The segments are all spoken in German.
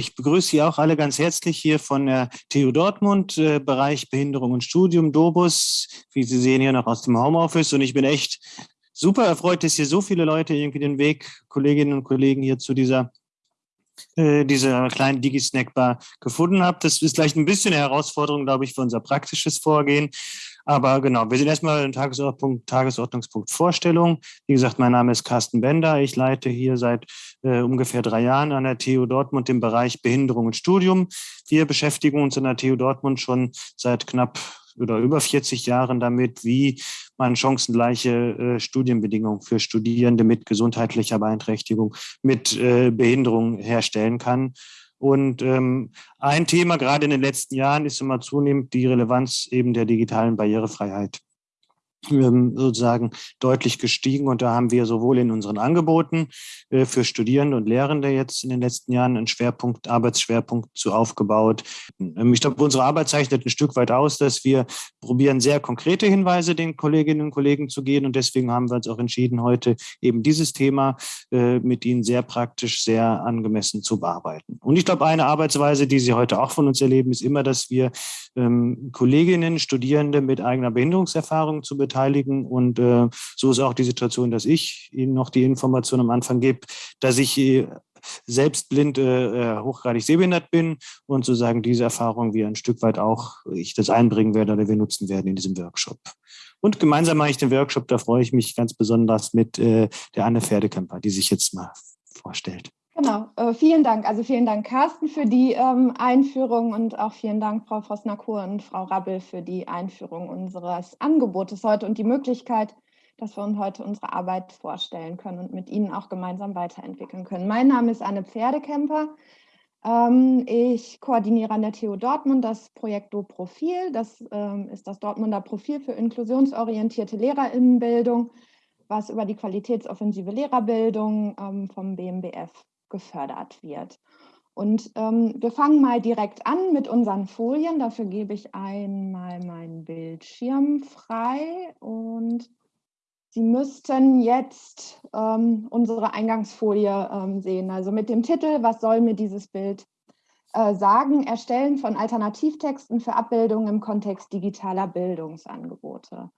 Ich begrüße Sie auch alle ganz herzlich hier von der TU Dortmund, äh, Bereich Behinderung und Studium, Dobus. Wie Sie sehen hier noch aus dem Homeoffice. Und ich bin echt super erfreut, dass hier so viele Leute irgendwie den Weg, Kolleginnen und Kollegen hier zu dieser äh, dieser kleinen Digi-Snackbar gefunden haben. Das ist vielleicht ein bisschen eine Herausforderung, glaube ich, für unser praktisches Vorgehen. Aber genau, wir sind erstmal im Tagesordnungspunkt, Tagesordnungspunkt Vorstellung. Wie gesagt, mein Name ist Carsten Bender. Ich leite hier seit äh, ungefähr drei Jahren an der TU Dortmund den Bereich Behinderung und Studium. Wir beschäftigen uns an der TU Dortmund schon seit knapp oder über 40 Jahren damit, wie man chancengleiche äh, Studienbedingungen für Studierende mit gesundheitlicher Beeinträchtigung, mit äh, Behinderung herstellen kann. Und ähm, ein Thema gerade in den letzten Jahren ist immer zunehmend die Relevanz eben der digitalen Barrierefreiheit sozusagen deutlich gestiegen. Und da haben wir sowohl in unseren Angeboten äh, für Studierende und Lehrende jetzt in den letzten Jahren einen Schwerpunkt, Arbeitsschwerpunkt zu aufgebaut. Ähm, ich glaube, unsere Arbeit zeichnet ein Stück weit aus, dass wir probieren, sehr konkrete Hinweise den Kolleginnen und Kollegen zu geben. Und deswegen haben wir uns auch entschieden, heute eben dieses Thema äh, mit Ihnen sehr praktisch, sehr angemessen zu bearbeiten. Und ich glaube, eine Arbeitsweise, die Sie heute auch von uns erleben, ist immer, dass wir ähm, Kolleginnen, Studierende mit eigener Behinderungserfahrung zu beteiligen. Und äh, so ist auch die Situation, dass ich Ihnen noch die Information am Anfang gebe, dass ich äh, selbst blind, äh, äh, hochgradig sehbehindert bin und sozusagen diese Erfahrung wir ein Stück weit auch, ich das einbringen werde oder wir nutzen werden in diesem Workshop. Und gemeinsam mache ich den Workshop, da freue ich mich ganz besonders mit äh, der Anne Pferdekemper, die sich jetzt mal vorstellt. Genau, äh, vielen Dank. Also vielen Dank, Carsten, für die ähm, Einführung und auch vielen Dank, Frau Vosnakur und Frau Rabbel, für die Einführung unseres Angebotes heute und die Möglichkeit, dass wir uns heute unsere Arbeit vorstellen können und mit Ihnen auch gemeinsam weiterentwickeln können. Mein Name ist Anne Pferdekemper. Ähm, ich koordiniere an der TU Dortmund das Projekt Do-Profil. Das ähm, ist das Dortmunder Profil für inklusionsorientierte Lehrerinnenbildung, was über die qualitätsoffensive Lehrerbildung ähm, vom BMBF gefördert wird. Und ähm, wir fangen mal direkt an mit unseren Folien. Dafür gebe ich einmal meinen Bildschirm frei und Sie müssten jetzt ähm, unsere Eingangsfolie ähm, sehen. Also mit dem Titel, was soll mir dieses Bild äh, sagen? Erstellen von Alternativtexten für Abbildungen im Kontext digitaler Bildungsangebote.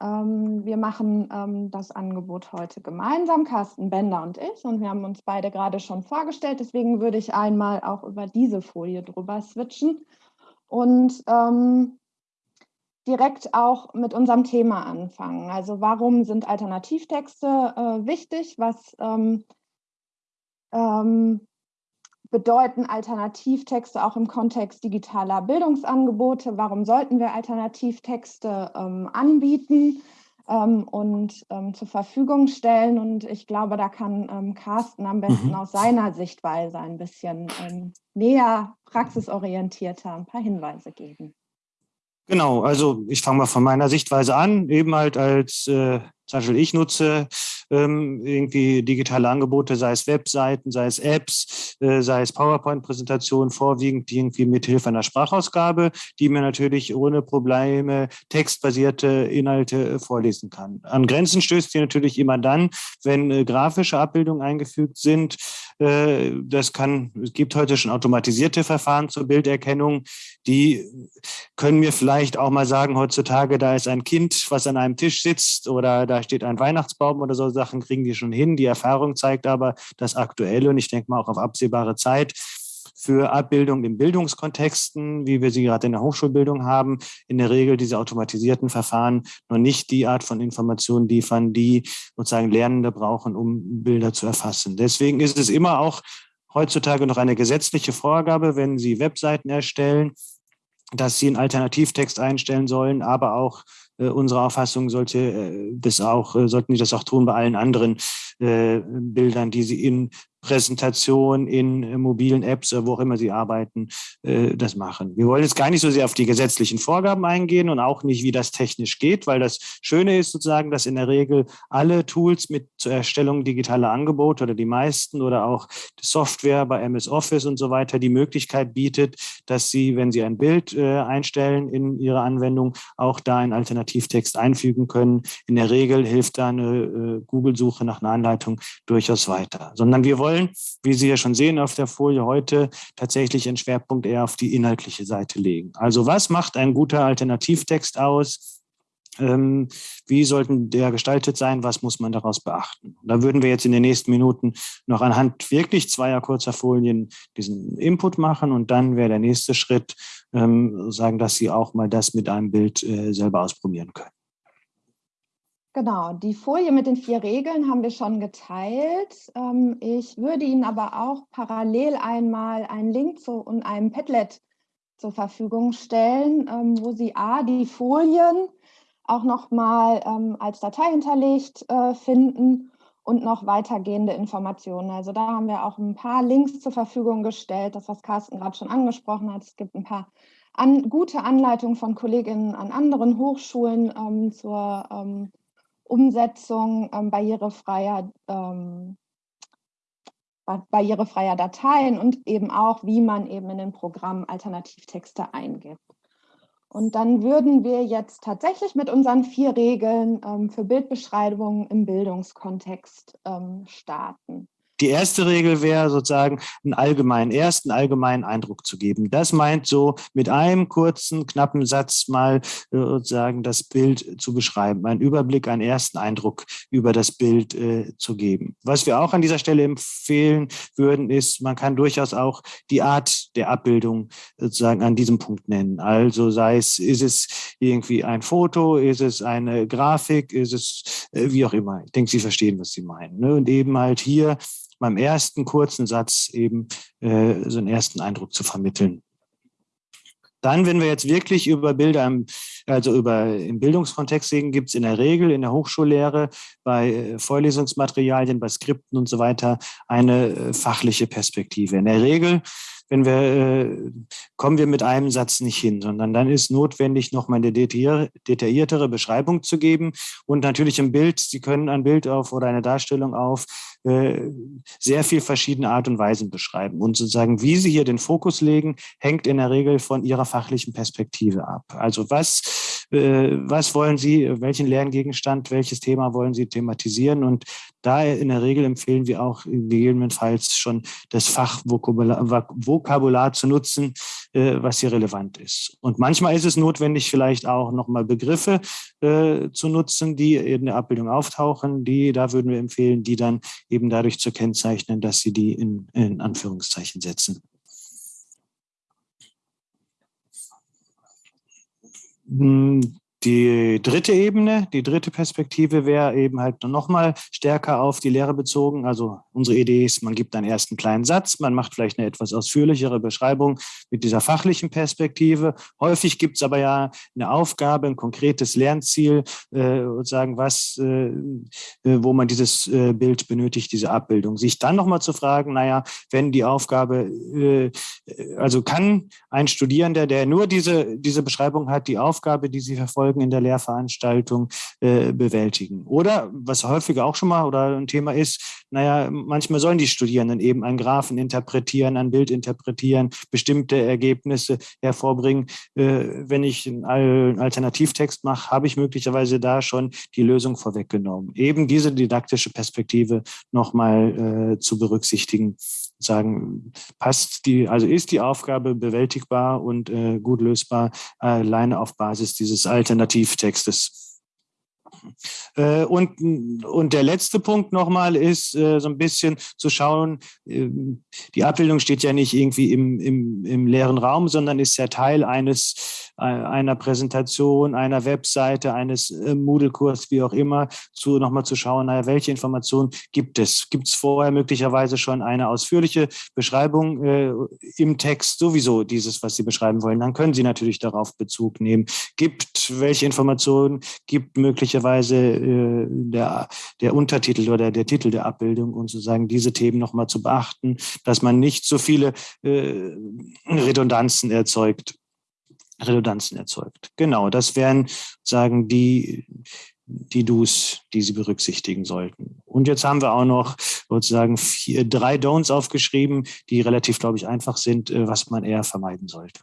Ähm, wir machen ähm, das Angebot heute gemeinsam, Carsten Bender und ich. Und wir haben uns beide gerade schon vorgestellt. Deswegen würde ich einmal auch über diese Folie drüber switchen und ähm, direkt auch mit unserem Thema anfangen. Also warum sind Alternativtexte äh, wichtig? Was ähm, ähm, bedeuten Alternativtexte auch im Kontext digitaler Bildungsangebote? Warum sollten wir Alternativtexte ähm, anbieten ähm, und ähm, zur Verfügung stellen? Und ich glaube, da kann ähm, Carsten am besten mhm. aus seiner Sichtweise ein bisschen ähm, näher, praxisorientierter ein paar Hinweise geben. Genau, also ich fange mal von meiner Sichtweise an, eben halt als äh, zum Beispiel ich nutze ähm, irgendwie digitale Angebote, sei es Webseiten, sei es Apps, äh, sei es PowerPoint-Präsentationen, vorwiegend irgendwie mit Hilfe einer Sprachausgabe, die mir natürlich ohne Probleme textbasierte Inhalte äh, vorlesen kann. An Grenzen stößt sie natürlich immer dann, wenn äh, grafische Abbildungen eingefügt sind. Äh, das kann, es gibt heute schon automatisierte Verfahren zur Bilderkennung, die können mir vielleicht auch mal sagen, heutzutage, da ist ein Kind, was an einem Tisch sitzt oder da steht ein Weihnachtsbaum oder so Sachen kriegen die schon hin. Die Erfahrung zeigt aber, dass aktuell und ich denke mal auch auf absehbare Zeit für Abbildung in Bildungskontexten, wie wir sie gerade in der Hochschulbildung haben, in der Regel diese automatisierten Verfahren noch nicht die Art von Informationen liefern, die sozusagen Lernende brauchen, um Bilder zu erfassen. Deswegen ist es immer auch heutzutage noch eine gesetzliche Vorgabe, wenn Sie Webseiten erstellen, dass Sie einen Alternativtext einstellen sollen, aber auch äh, unsere Auffassung sollte äh, das auch, äh, sollten die das auch tun bei allen anderen Bildern, die sie in Präsentation in mobilen Apps, wo auch immer Sie arbeiten, das machen. Wir wollen jetzt gar nicht so sehr auf die gesetzlichen Vorgaben eingehen und auch nicht, wie das technisch geht, weil das Schöne ist sozusagen, dass in der Regel alle Tools mit zur Erstellung digitaler Angebote oder die meisten oder auch Software bei MS Office und so weiter die Möglichkeit bietet, dass Sie, wenn Sie ein Bild äh, einstellen in Ihre Anwendung, auch da einen Alternativtext einfügen können. In der Regel hilft da eine Google-Suche nach einer Anleitung durchaus weiter, sondern wir wollen, wie Sie ja schon sehen auf der Folie heute, tatsächlich einen Schwerpunkt eher auf die inhaltliche Seite legen. Also was macht ein guter Alternativtext aus? Ähm, wie sollten der gestaltet sein? Was muss man daraus beachten? Da würden wir jetzt in den nächsten Minuten noch anhand wirklich zweier kurzer Folien diesen Input machen und dann wäre der nächste Schritt, ähm, sagen, dass Sie auch mal das mit einem Bild äh, selber ausprobieren können. Genau, die Folie mit den vier Regeln haben wir schon geteilt. Ähm, ich würde Ihnen aber auch parallel einmal einen Link zu einem Padlet zur Verfügung stellen, ähm, wo Sie A, die Folien auch nochmal ähm, als Datei hinterlegt äh, finden und noch weitergehende Informationen. Also da haben wir auch ein paar Links zur Verfügung gestellt, das, was Carsten gerade schon angesprochen hat. Es gibt ein paar an, gute Anleitungen von Kolleginnen an anderen Hochschulen ähm, zur ähm, Umsetzung ähm, barrierefreier, ähm, barrierefreier Dateien und eben auch, wie man eben in den Programm Alternativtexte eingibt. Und dann würden wir jetzt tatsächlich mit unseren vier Regeln ähm, für Bildbeschreibungen im Bildungskontext ähm, starten. Die erste Regel wäre sozusagen, einen allgemeinen, ersten allgemeinen Eindruck zu geben. Das meint so, mit einem kurzen, knappen Satz mal äh, sozusagen das Bild zu beschreiben, einen Überblick, einen ersten Eindruck über das Bild äh, zu geben. Was wir auch an dieser Stelle empfehlen würden, ist, man kann durchaus auch die Art der Abbildung sozusagen an diesem Punkt nennen. Also sei es, ist es irgendwie ein Foto, ist es eine Grafik, ist es äh, wie auch immer. Ich denke, Sie verstehen, was Sie meinen. Ne? Und eben halt hier beim ersten kurzen Satz eben äh, so einen ersten Eindruck zu vermitteln. Dann, wenn wir jetzt wirklich über Bilder, im, also über im Bildungskontext reden, gibt es in der Regel in der Hochschullehre bei äh, Vorlesungsmaterialien, bei Skripten und so weiter eine äh, fachliche Perspektive. In der Regel wenn wir, äh, kommen wir mit einem Satz nicht hin, sondern dann ist notwendig, nochmal eine detailliertere Beschreibung zu geben und natürlich im Bild, Sie können ein Bild auf oder eine Darstellung auf äh, sehr viel verschiedene Art und Weisen beschreiben. Und sozusagen, wie Sie hier den Fokus legen, hängt in der Regel von Ihrer fachlichen Perspektive ab. Also was, äh, was wollen Sie, welchen Lerngegenstand, welches Thema wollen Sie thematisieren? Und da in der Regel empfehlen wir auch gegebenenfalls schon das Fachvokabular Vokabular zu nutzen, äh, was hier relevant ist. Und manchmal ist es notwendig, vielleicht auch nochmal Begriffe zu nutzen, die in der Abbildung auftauchen. Die, da würden wir empfehlen, die dann eben dadurch zu kennzeichnen, dass sie die in, in Anführungszeichen setzen. Hm, die dritte Ebene, die dritte Perspektive wäre eben halt noch mal stärker auf die Lehre bezogen. Also unsere Idee ist, man gibt einen ersten kleinen Satz, man macht vielleicht eine etwas ausführlichere Beschreibung mit dieser fachlichen Perspektive. Häufig gibt es aber ja eine Aufgabe, ein konkretes Lernziel, äh, sagen, was, äh, äh, wo man dieses äh, Bild benötigt, diese Abbildung. Sich dann noch mal zu fragen, naja, wenn die Aufgabe, äh, also kann ein Studierender, der nur diese, diese Beschreibung hat, die Aufgabe, die sie verfolgen, Folgen in der Lehrveranstaltung äh, bewältigen. Oder was häufiger auch schon mal oder ein Thema ist, naja, manchmal sollen die Studierenden eben einen Graphen interpretieren, ein Bild interpretieren, bestimmte Ergebnisse hervorbringen. Äh, wenn ich einen Alternativtext mache, habe ich möglicherweise da schon die Lösung vorweggenommen. Eben diese didaktische Perspektive nochmal äh, zu berücksichtigen sagen, passt die, also ist die Aufgabe bewältigbar und äh, gut lösbar, alleine auf Basis dieses Alternativtextes. Äh, und, und der letzte Punkt nochmal ist, äh, so ein bisschen zu schauen, äh, die Abbildung steht ja nicht irgendwie im, im, im leeren Raum, sondern ist ja Teil eines einer Präsentation, einer Webseite, eines äh, Moodle-Kurs, wie auch immer, zu nochmal zu schauen, naja, welche Informationen gibt es? Gibt es vorher möglicherweise schon eine ausführliche Beschreibung äh, im Text sowieso dieses, was Sie beschreiben wollen? Dann können Sie natürlich darauf Bezug nehmen. Gibt welche Informationen gibt möglicherweise äh, der, der Untertitel oder der Titel der Abbildung und sozusagen diese Themen nochmal zu beachten, dass man nicht so viele äh, Redundanzen erzeugt. Redundanzen erzeugt. Genau, das wären sagen die die Do's, die Sie berücksichtigen sollten. Und jetzt haben wir auch noch sozusagen vier, drei Don'ts aufgeschrieben, die relativ, glaube ich, einfach sind, äh, was man eher vermeiden sollte.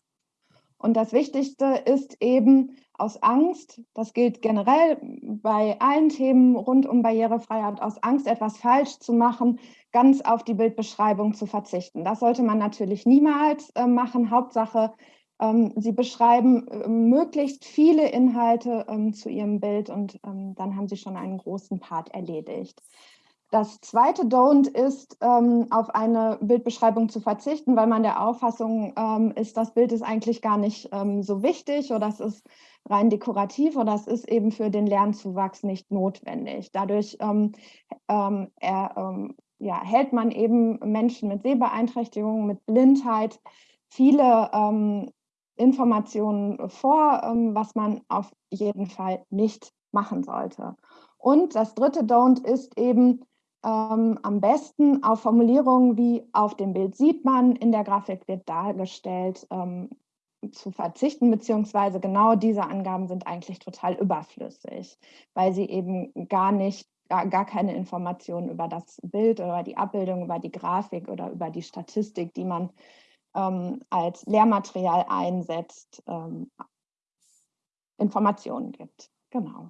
Und das Wichtigste ist eben aus Angst, das gilt generell bei allen Themen rund um Barrierefreiheit, aus Angst, etwas falsch zu machen, ganz auf die Bildbeschreibung zu verzichten. Das sollte man natürlich niemals äh, machen. Hauptsache, Sie beschreiben äh, möglichst viele Inhalte ähm, zu Ihrem Bild und ähm, dann haben Sie schon einen großen Part erledigt. Das zweite Don't ist, ähm, auf eine Bildbeschreibung zu verzichten, weil man der Auffassung ähm, ist, das Bild ist eigentlich gar nicht ähm, so wichtig oder es ist rein dekorativ oder es ist eben für den Lernzuwachs nicht notwendig. Dadurch ähm, ähm, er, ähm, ja, hält man eben Menschen mit Sehbeeinträchtigungen, mit Blindheit viele Informationen vor, was man auf jeden Fall nicht machen sollte. Und das dritte Don't ist eben, ähm, am besten auf Formulierungen wie auf dem Bild sieht man, in der Grafik wird dargestellt, ähm, zu verzichten, beziehungsweise genau diese Angaben sind eigentlich total überflüssig, weil sie eben gar nicht, gar, gar keine Informationen über das Bild oder die Abbildung, über die Grafik oder über die Statistik, die man ähm, als Lehrmaterial einsetzt, ähm, Informationen gibt. Genau.